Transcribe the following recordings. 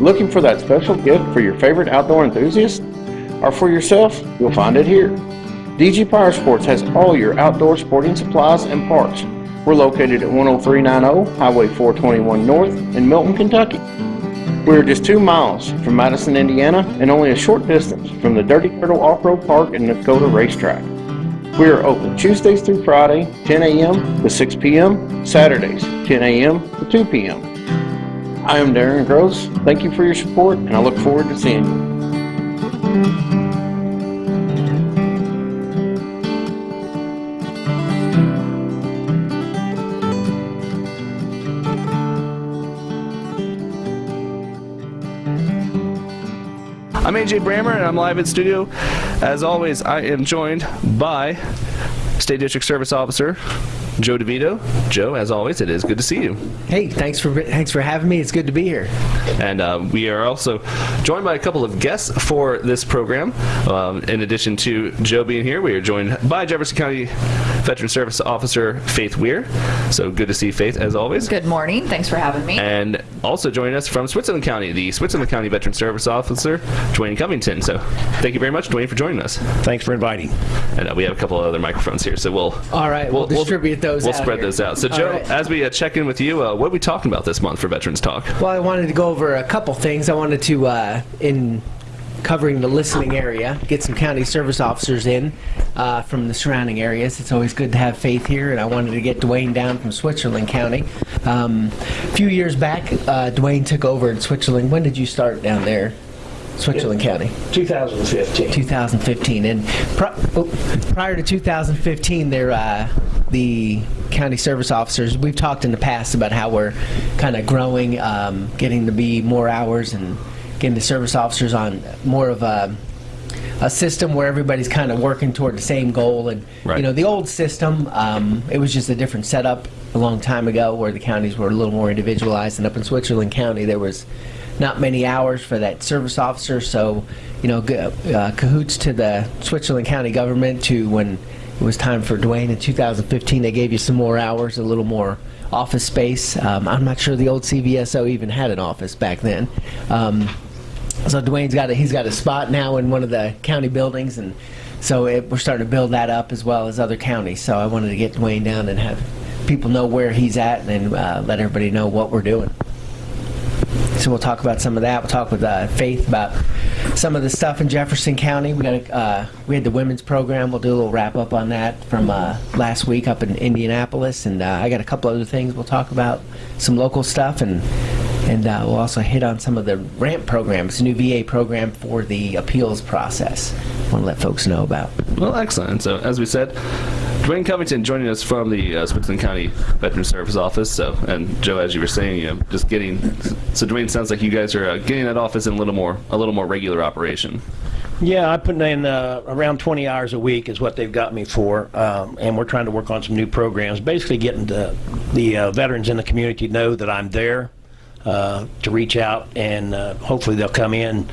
Looking for that special gift for your favorite outdoor enthusiast? Or for yourself? You'll find it here. DG Power Sports has all your outdoor sporting supplies and parts. We're located at 10390 Highway 421 North in Milton, Kentucky. We're just two miles from Madison, Indiana, and only a short distance from the Dirty Turtle Off-Road Park and Dakota Racetrack. We are open Tuesdays through Friday, 10 a.m. to 6 p.m., Saturdays, 10 a.m. to 2 p.m. I am Darren Gross. Thank you for your support, and I look forward to seeing you. I'm AJ Brammer and I'm live in studio. As always, I am joined by State District Service Officer Joe DeVito. Joe, as always, it is good to see you. Hey, thanks for thanks for having me. It's good to be here. And uh, we are also joined by a couple of guests for this program. Um, in addition to Joe being here, we are joined by Jefferson County Veteran Service Officer Faith Weir. So good to see Faith as always. Good morning. Thanks for having me. And also joining us from Switzerland County, the Switzerland County Veteran Service Officer Dwayne Covington. So thank you very much, Dwayne, for joining us. Thanks for inviting. And uh, we have a couple of other microphones here, so we'll all right. We'll, we'll distribute those. We'll out spread here. those out. So All Joe, right. as we uh, check in with you, uh, what are we talking about this month for Veterans Talk? Well, I wanted to go over a couple things. I wanted to uh, in covering the listening area, get some county service officers in uh, from the surrounding areas. It's always good to have Faith here, and I wanted to get Dwayne down from Switzerland County. Um, a few years back, uh, Dwayne took over in Switzerland. When did you start down there? Switzerland County. 2015. 2015. And pri- oh, prior to 2015, there uh, the county service officers. We've talked in the past about how we're kind of growing, um, getting to be more hours, and getting the service officers on more of a a system where everybody's kind of working toward the same goal. And Right. you know, the old system, um, it was just a different setup a long time ago, where the counties were a little more individualized. And up in Switzerland County, there was not many hours for that service officer. So, you know, uh, cahoots to the Switzerland County government to when it was time for Dwayne in 2015, they gave you some more hours, a little more office space. Um, I'm not sure the old CVSO even had an office back then. Um, so Dwayne's got a, he's got a spot now in one of the county buildings, and so it, we're starting to build that up as well as other counties. So I wanted to get Dwayne down and have people know where he's at, and then uh, let everybody know what we're doing. So we'll talk about some of that. We'll talk with uh, Faith about some of the stuff in Jefferson County. We got uh, we had the women's program. We'll do a little wrap up on that from uh, last week up in Indianapolis, and uh, I got a couple other things we'll talk about, some local stuff, and and uh, we'll also hit on some of the RAMP programs, new VA program for the appeals process. Want to let folks know about. Well, excellent. So, as we said, Dwayne Covington joining us from the uh, Switzerland County Veteran Service Office. So, and Joe, as you were saying, you know, just getting. So, Dwayne, sounds like you guys are uh, getting that office in a little more, a little more regular operation. Yeah, I put in uh, around 20 hours a week is what they've got me for, um, and we're trying to work on some new programs. Basically, getting the, the uh, veterans in the community to know that I'm there. Uh, to reach out and uh, hopefully they'll come in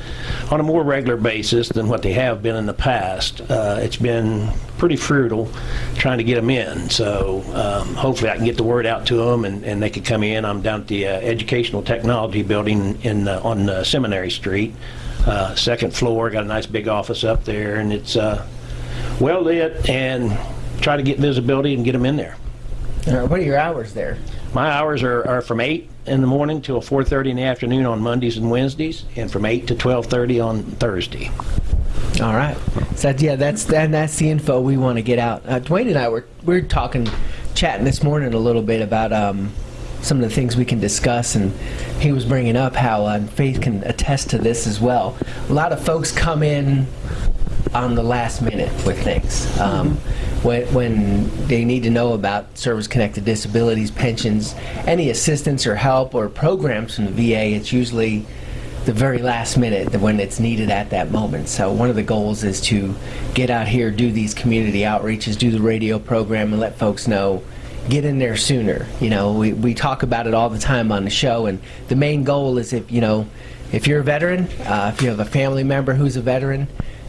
on a more regular basis than what they have been in the past. Uh, it's been pretty fruitful trying to get them in, so um, hopefully I can get the word out to them and, and they can come in. I'm down at the uh, Educational Technology Building in uh, on Seminary Street, second floor. Got a nice big office up there, and it's well lit and try to get visibility and get them in there. Uh, what are your hours there? My hours are, are from 8 in the morning till 4.30 in the afternoon on Mondays and Wednesdays, and from 8 to 12.30 on Thursday. All right. So yeah, that's that, that's the info we want to get out. Uh, Dwayne and I were we were talking, chatting this morning a little bit about um, some of the things we can discuss, and he was bringing up how uh, Faith can attest to this as well. A lot of folks come in on the last minute with things. Um, when, when they need to know about service-connected disabilities, pensions, any assistance or help or programs from the VA, it's usually the very last minute when it's needed at that moment. So one of the goals is to get out here, do these community outreaches, do the radio program, and let folks know. Get in there sooner. You know, we, we talk about it all the time on the show, and the main goal is if you know, if you're a veteran, uh, if you have a family member who's a veteran,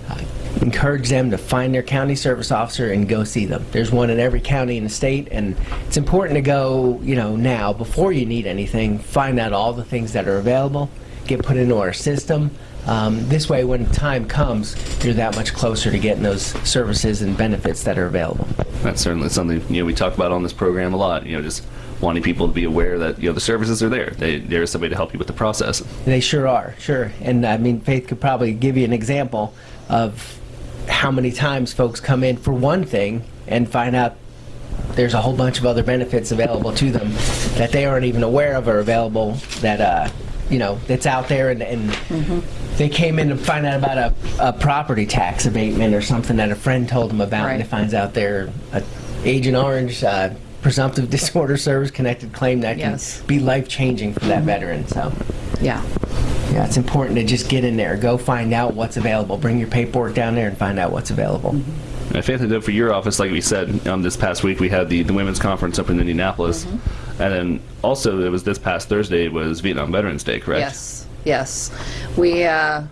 uh, encourage them to find their county service officer and go see them. There's one in every county in the state, and it's important to go, you know, now before you need anything. Find out all the things that are available. get put into our system. Um, this way, when time comes, you're that much closer to getting those services and benefits that are available. That's certainly something you know we talk about on this program a lot. You know, just wanting people to be aware that you know the services are there. They, there is somebody to help you with the process. They sure are, sure. And I mean, Faith could probably give you an example of how many times folks come in for one thing and find out there's a whole bunch of other benefits available to them that they aren't even aware of are available that, uh, you know, that's out there and, and they came in to find out about a, a property tax abatement or something that a friend told them about and it finds out they're a Agent Orange uh, presumptive disorder service connected claim that can be life changing for that veteran. So. Yeah. Yeah, it's important to just get in there, go find out what's available, bring your paperwork down there and find out what's available. And Faith, I know for your office, like we said, um, this past week we had the, the women's conference up in Indianapolis, Mm-hmm. and then also it was this past Thursday was Vietnam Veterans Day, correct? Yes, yes. We, uh,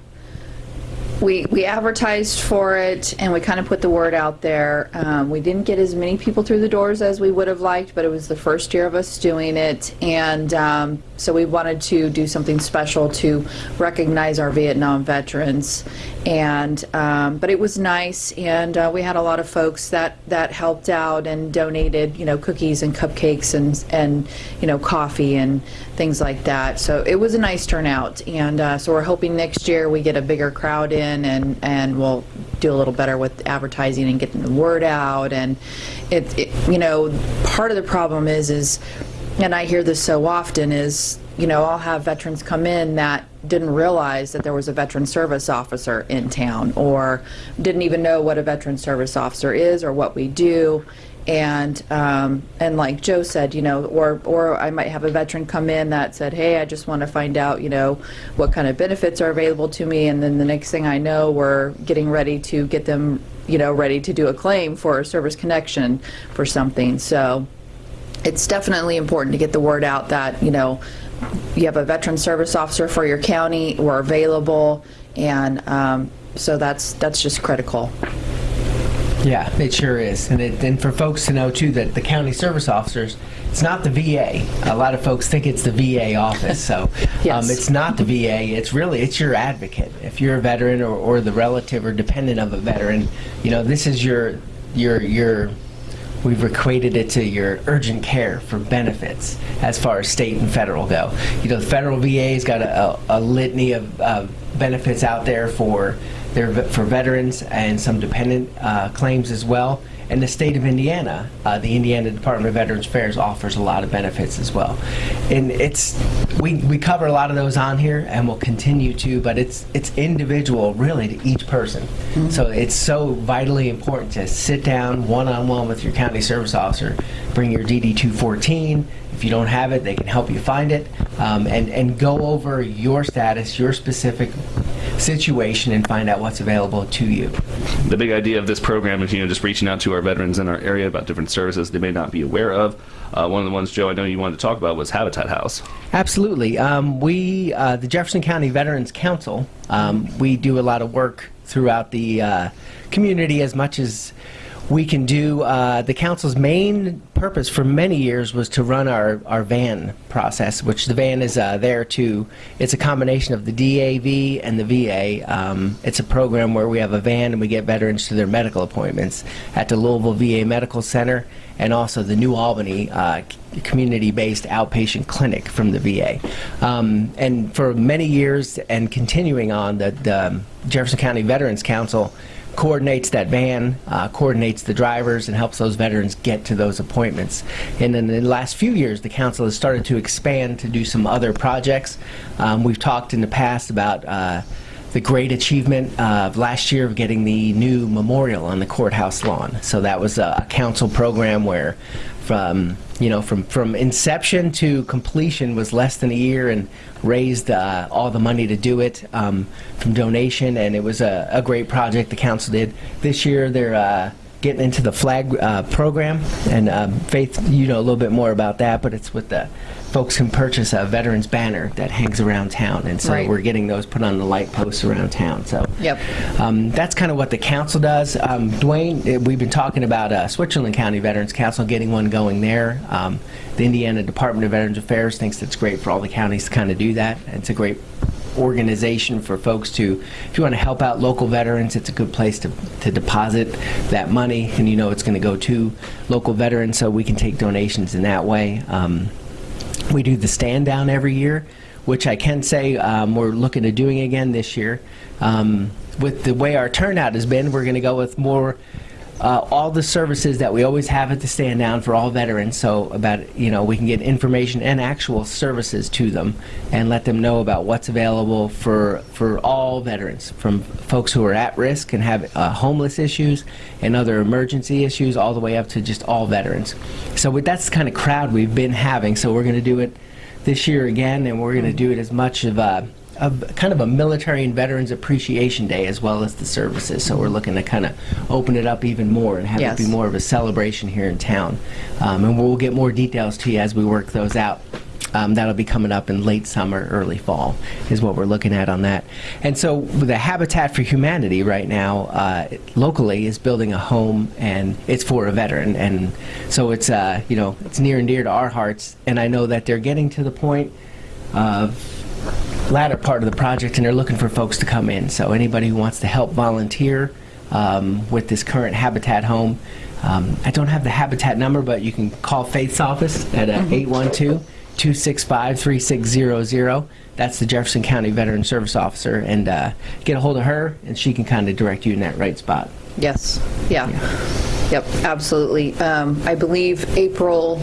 we, we advertised for it and we kind of put the word out there. Um, we didn't get as many people through the doors as we would have liked, but it was the first year of us doing it. And um, so we wanted to do something special to recognize our Vietnam veterans. And, um, but it was nice and uh, we had a lot of folks that, that helped out and donated, you know, cookies and cupcakes and, and, you know, coffee and things like that. So it was a nice turnout, and uh, so we're hoping next year we get a bigger crowd in, and and we'll do a little better with advertising and getting the word out. And it, it you know, part of the problem is is, and I hear this so often is, you know, I'll have veterans come in that didn't realize that there was a veteran service officer in town, or didn't even know what a veteran service officer is or what we do and um, and like Joe said, you know, or or I might have a veteran come in that said, hey, I just want to find out, you know, what kind of benefits are available to me, and then the next thing I know, we're getting ready to get them, you know, ready to do a claim for a service connection for something. So it's definitely important to get the word out that you know you have a veteran service officer for your county, we're available, and um, so that's that's just critical. Yeah, it sure is. And, it, and for folks to know, too, that the county service officers, it's not the VA. A lot of folks think it's the VA office. So Yes. um, it's not the VA. It's really, it's your advocate. If you're a veteran or, or the relative or dependent of a veteran, you know, this is your, your, your, we've equated it to your urgent care for benefits as far as state and federal go. You know, the federal VA's got a, a, a litany of uh, benefits out there for their ve- for veterans and some dependent uh, claims as well. And the state of Indiana, uh, the Indiana Department of Veterans Affairs offers a lot of benefits as well. And it's we, we cover a lot of those on here and we'll continue to, but it's it's individual really to each person. So it's so vitally important to sit down one on one with your county service officer, bring your DD 214. If you don't have it, they can help you find it, um, and and go over your status, your specific situation, and find out what's available to you. The big idea of this program is, you know, just reaching out to our veterans in our area about different services they may not be aware of. Uh, one of the ones, Joe, I know you wanted to talk about was Habitat House. Absolutely. Um, we, uh, the Jefferson County Veterans Council, um, we do a lot of work throughout the uh, community as much as we can do. Uh, the council's main purpose for many years was to run our, our van process, which the van is uh, there to, it's a combination of the DAV and the VA. Um, it's a program where we have a van and we get veterans to their medical appointments at the Louisville VA Medical Center and also the New Albany uh, community-based outpatient clinic from the VA. Um, and for many years and continuing on, the, the Jefferson County Veterans Council coordinates that van, uh, coordinates the drivers, and helps those veterans get to those appointments. And in the last few years, the council has started to expand to do some other projects. Um, we've talked in the past about uh, the great achievement of last year of getting the new memorial on the courthouse lawn. So that was a, council program where from you know from from inception to completion was less than a year and raised uh, all the money to do it um, from donation and it was a, a great project the council did this year they're uh, getting into the flag uh, program and um, faith you know a little bit more about that but it's with the folks can purchase a veterans banner that hangs around town and so Right. we're getting those put on the light posts around town so Yep. um, that's kind of what the council does. Um, Dwayne, eh, we've been talking about uh, Switzerland County Veterans Council getting one going there. Um, the Indiana Department of Veterans Affairs thinks it's great for all the counties to kind of do that. It's a great organization for folks to, if you want to help out local veterans, it's a good place to, to deposit that money, and you know it's going to go to local veterans, so we can take donations in that way. Um, we do the stand down every year, which I can say um, we're looking at doing again this year. Um, with the way our turnout has been, we're going to go with more uh, all the services that we always have at the stand down for all veterans. So about you know we can get information and actual services to them and let them know about what's available for for all veterans, from folks who are at risk and have uh, homeless issues and other emergency issues, all the way up to just all veterans. So with, that's the kind of crowd we've been having. So we're going to do it this year again, and we're going to do it as much of a, of kind of a military and veterans appreciation day as well as the services. So we're looking to kind of open it up even more and have Yes. it be more of a celebration here in town. Um, and we'll get more details to you as we work those out. Um, that'll be coming up in late summer, early fall, is what we're looking at on that. And so, the Habitat for Humanity right now, uh, locally, is building a home, and it's for a veteran. And so, it's uh, you know, it's near and dear to our hearts. And I know that they're getting to the point of latter part of the project, and they're looking for folks to come in. So anybody who wants to help volunteer um, with this current Habitat home, um, I don't have the Habitat number, but you can call Faith's office at uh, 812-265-3600. That's the Jefferson County Veteran Service Officer, and uh, get a hold of her, and she can kind of direct you in that right spot. Yes, yeah. Yep, absolutely. Um, I believe April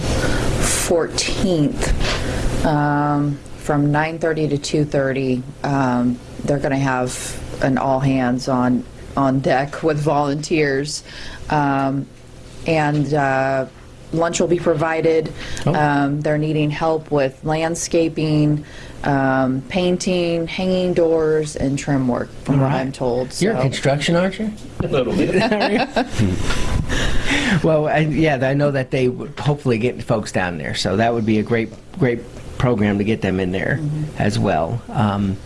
14th, um, from 9:30 to 2:30, um, they're going to have an all-hands on, on deck with volunteers. Um, And uh, lunch will be provided. Um, They're needing help with landscaping, um, painting, hanging doors, and trim work, from what I'm told. You're in so- construction, aren't you? A little bit. Well, I, yeah, I know that they would hopefully get folks down there, so that would be a great, great program to get them in there as well. Um,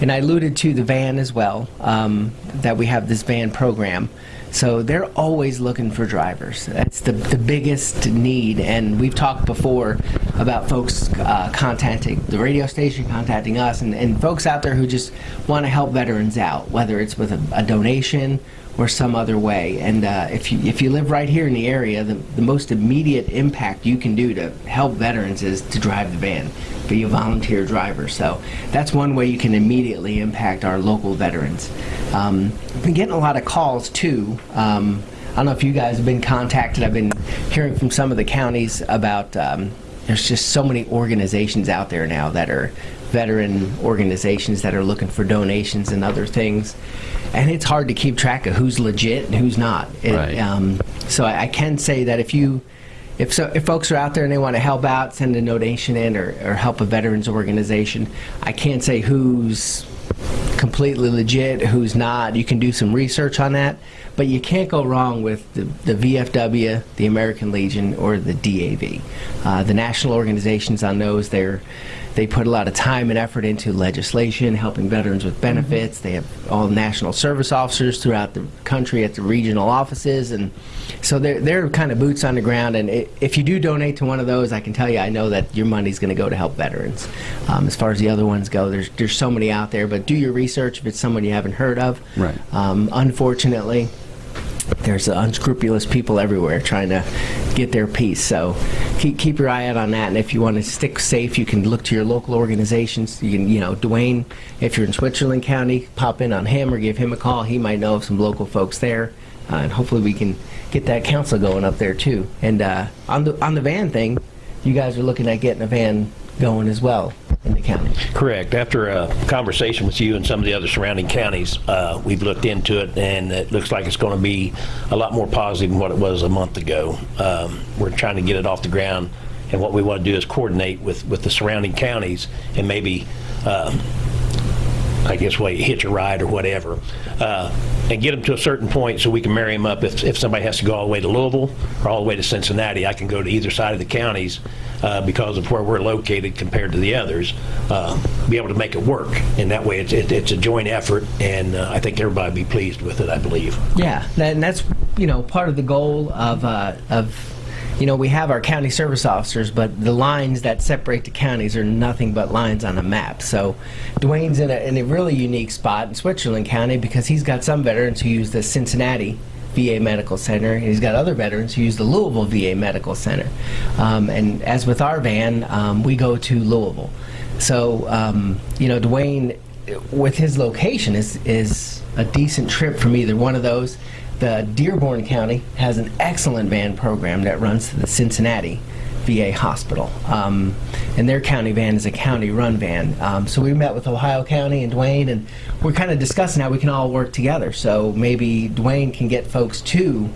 and I alluded to the van as well, um, that we have this van program. So they're always looking for drivers. That's the, the biggest need. And we've talked before about folks uh, contacting the radio station, contacting us, and, and folks out there who just want to help veterans out, whether it's with a, a donation or some other way. And uh, if you if you live right here in the area, the, the most immediate impact you can do to help veterans is to drive the van, be a volunteer driver. So that's one way you can immediately impact our local veterans. Um, I've been getting a lot of calls too. Um, I don't know if you guys have been contacted. I've been hearing from some of the counties about. Um, there's just so many organizations out there now that are veteran organizations that are looking for donations and other things, and it's hard to keep track of who's legit and who's not. It, Right. um, so I, I can say that if you, if so, if folks are out there and they want to help out, send a donation in or, or help a veterans organization, I can't say who's completely legit, who's not. You can do some research on that, but you can't go wrong with the, the VFW, the American Legion, or the DAV. Uh, the national organizations on those, they're they put a lot of time and effort into legislation, helping veterans with benefits. They have all national service officers throughout the country at the regional offices, and so they're they're kind of boots on the ground. And i if you do donate to one of those, I can tell you, I know that your money's going to go to help veterans. Um, as far as the other ones go, there's there's so many out there, but do your research if it's someone you haven't heard of. Right. Um, unfortunately, there's unscrupulous people everywhere trying to get their piece. So keep, keep your eye out on that. And if you want to stick safe, you can look to your local organizations. You can, you know, Dwayne, if you're in Switzerland County, pop in on him or give him a call. He might know of some local folks there. Uh, and hopefully we can get that council going up there too. And uh, on the on the van thing, you guys are looking at getting a van going as well in the county. Correct. After a conversation with you and some of the other surrounding counties, uh, we've looked into it, and it looks like it's going to be a lot more positive than what it was a month ago. Um, We're trying to get it off the ground, and what we want to do is coordinate with, with the surrounding counties and maybe, um, I guess, wait, hitch a ride or whatever, uh, and get them to a certain point so we can marry them up. If, if somebody has to go all the way to Louisville or all the way to Cincinnati, I can go to either side of the counties uh, because of where we're located compared to the others, uh, be able to make it work. And that way, it's, it, it's a joint effort, and uh, I think everybody will be pleased with it, I believe. Yeah, and that's you know part of the goal of uh, of you know, we have our county service officers, but the lines that separate the counties are nothing but lines on a map. So Dwayne's in a, in a really unique spot in Switzerland County because he's got some veterans who use the Cincinnati VA Medical Center, he's got other veterans who use the Louisville VA Medical Center. Um, and as with our van, um, we go to Louisville. So, um, you know, Dwayne, with his location, is, is a decent trip from either one of those. The Dearborn County has an excellent van program that runs to the Cincinnati VA hospital. Um, and their county van is a county run van. Um, so we met with Ohio County and Dwayne, and we're kind of discussing how we can all work together. So maybe Dwayne can get folks to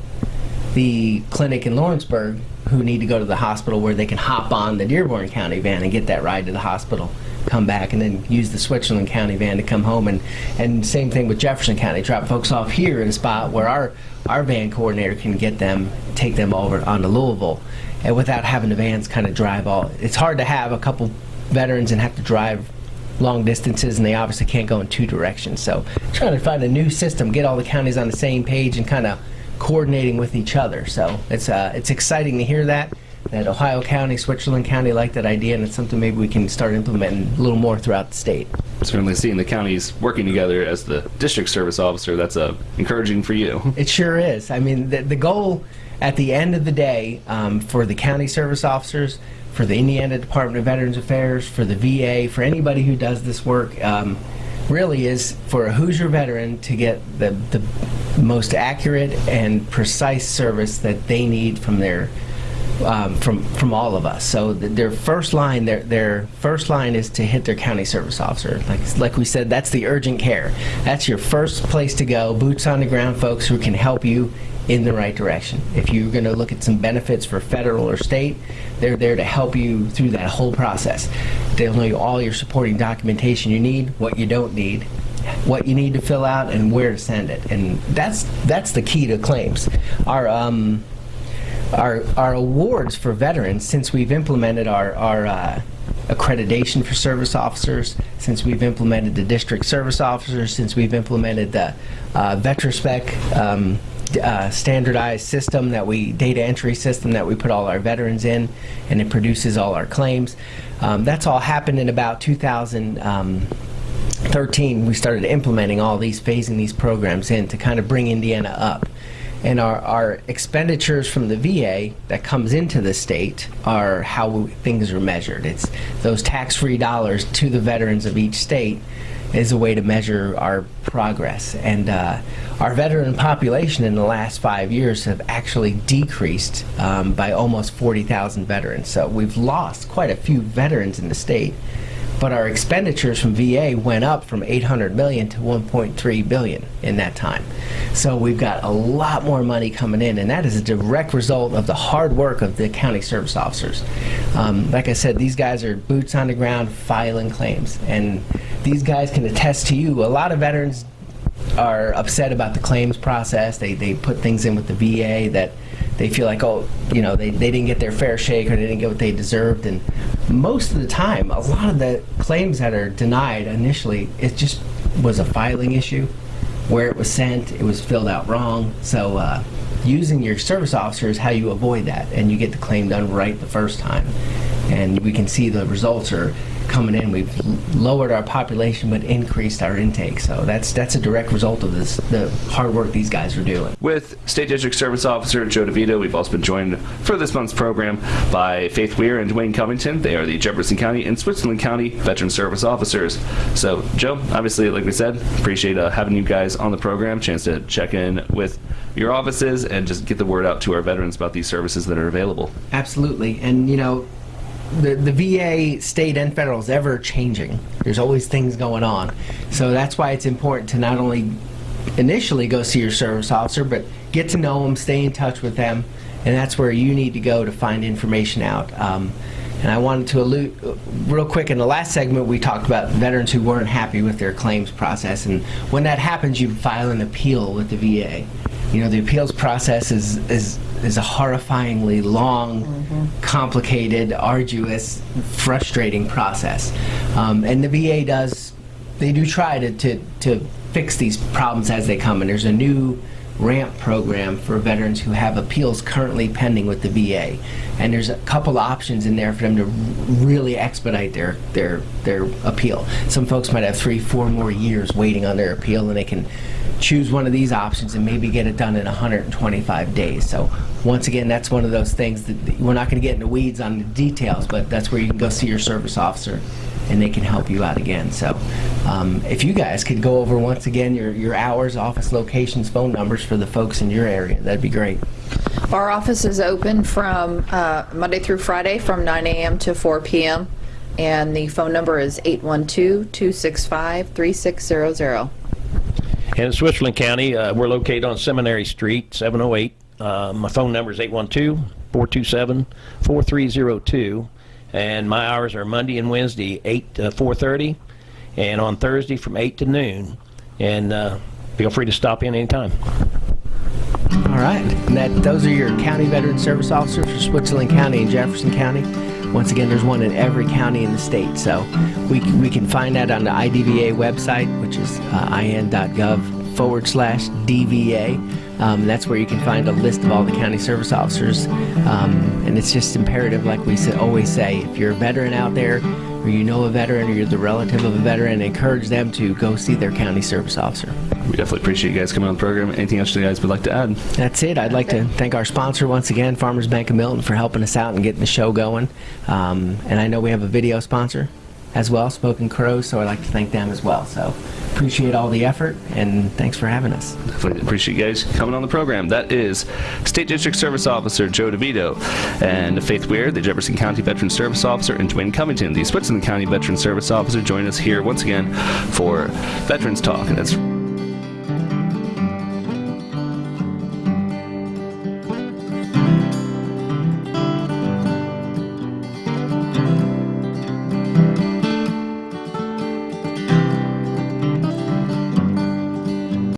the clinic in Lawrenceburg who need to go to the hospital where they can hop on the Dearborn County van and get that ride to the hospital, come back, and then use the Switzerland County van to come home. And, and same thing with Jefferson County, drop folks off here in a spot where our, our van coordinator can get them, take them over onto Louisville, and without having the vans kind of drive all. It's hard to have a couple veterans and have to drive long distances, and they obviously can't go in two directions. So trying to find a new system, get all the counties on the same page, and kind of coordinating with each other. So it's uh, it's exciting to hear that that Ohio County, Switzerland County like that idea, and it's something maybe we can start implementing a little more throughout the state. Certainly seeing the counties working together as the district service officer, that's uh, encouraging for you. It sure is. I mean, the, the goal at the end of the day um, for the county service officers, for the Indiana Department of Veterans Affairs, for the VA, for anybody who does this work, um, really is for a Hoosier veteran to get the, the most accurate and precise service that they need from their um, from from all of us. So th- their first line, their their first line is to hit their county service officer. Like like we said, that's the urgent care. That's your first place to go. Boots on the ground, folks who can help you in the right direction. If you're going to look at some benefits for federal or state, they're there to help you through that whole process. They'll know you all your supporting documentation you need, what you don't need, what you need to fill out, and where to send it. And that's that's the key to claims. Our um, our, our awards for veterans since we've implemented our, our uh, accreditation for service officers, since we've implemented the district service officers, since we've implemented the uh, VetraSpec um, uh, standardized system that we, data entry system that we put all our veterans in, and it produces all our claims. Um, that's all happened in about 2000. Um, 13, we started implementing all these, phasing these programs in to kind of bring Indiana up. And our, our expenditures from the VA that comes into the state are how we, things are measured. It's those tax-free dollars to the veterans of each state is a way to measure our progress. And uh, our veteran population in the last five years have actually decreased um, by almost 40,000 veterans. So we've lost quite a few veterans in the state but our expenditures from VA went up from 800 million to 1.3 billion in that time. So we've got a lot more money coming in, and that is a direct result of the hard work of the county service officers. Um, like I said, these guys are boots on the ground filing claims, and these guys can attest to you. A lot of veterans are upset about the claims process. They, they put things in with the VA that they feel like, oh, you know, they, they didn't get their fair shake or they didn't get what they deserved. And most of the time, a lot of the claims that are denied initially, it just was a filing issue. Where it was sent, it was filled out wrong. So uh, using your service officer is how you avoid that and you get the claim done right the first time. And we can see the results are coming in. We've lowered our population but increased our intake. So that's that's a direct result of this the hard work these guys are doing. With State District Service Officer Joe DeVito, we've also been joined for this month's program by Faith Weir and Dwayne Covington. They are the Jefferson County and Switzerland County Veteran Service Officers. So, Joe, obviously, like we said, appreciate uh, having you guys on the program. Chance to check in with your offices and just get the word out to our veterans about these services that are available. Absolutely, and you know, the the VA, state and federal is ever changing. There's always things going on, so that's why it's important to not only initially go see your service officer, but get to know them, stay in touch with them, and that's where you need to go to find information out. Um, and I wanted to allude real quick in the last segment we talked about veterans who weren't happy with their claims process, and when that happens, you file an appeal with the VA. You know, the appeals process is is is a horrifyingly long, complicated, arduous, frustrating process, um, and the VA does they do try to, to, to fix these problems as they come. And there's a new ramp program for veterans who have appeals currently pending with the VA. And there's a couple options in there for them to really expedite their, their, their appeal. Some folks might have three, four more years waiting on their appeal, and they can choose one of these options and maybe get it done in 125 days. So once again, that's one of those things that we're not going to get into weeds on the details, but that's where you can go see your service officer and they can help you out again. So um, if you guys could go over once again your, your hours, office locations, phone numbers for the folks in your area, that'd be great. Our office is open from uh, Monday through Friday from 9 a.m. to 4 p.m. And the phone number is 812-265-3600. And in Switzerland County, uh, we're located on Seminary Street, 708. Uh, My phone number is 812-427-4302. And my hours are Monday and Wednesday, 8 to 4:30, and on Thursday from 8 to noon. And uh, feel free to stop in anytime. All right. And that, those are your county veteran service officers for Switzerland County and Jefferson County. Once again, there's one in every county in the state. So we, we can find that on the IDVA website, which is uh, in.gov forward slash DVA. Um, that's where you can find a list of all the county service officers. Um, and it's just imperative, like we always say, if you're a veteran out there, or you know a veteran, or you're the relative of a veteran, encourage them to go see their county service officer. We definitely appreciate you guys coming on the program. Anything else you guys would like to add? That's it. I'd like to thank our sponsor once again, Farmers Bank of Milton, for helping us out and getting the show going. Um, and I know we have a video sponsor as well, Spoken Crow, so I'd like to thank them as well. So appreciate all the effort and thanks for having us. Definitely appreciate you guys coming on the program. That is State District Service Officer Joe DeVito and Faith Weir, the Jefferson County Veteran Service Officer, and Dwayne Covington, the Switzerland County Veteran Service Officer, join us here once again for Veterans Talk. And that's